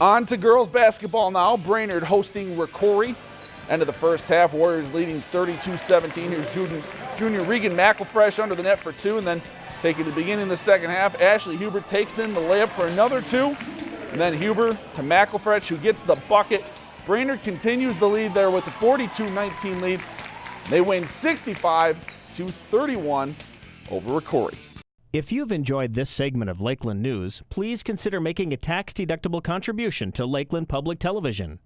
On to girls basketball now. Brainerd hosting Rocori. End of the first half, Warriors leading 32-17. Here's junior, junior Regan McElfresh under the net for two, and then taking the beginning of the second half, Ashley Huber takes in the layup for another two, and then Huber to McElfresh, who gets the bucket. Brainerd continues the lead there with a 42-19 lead. They win 65 to 31 over Rocori. If you've enjoyed this segment of Lakeland News, please consider making a tax-deductible contribution to Lakeland Public Television.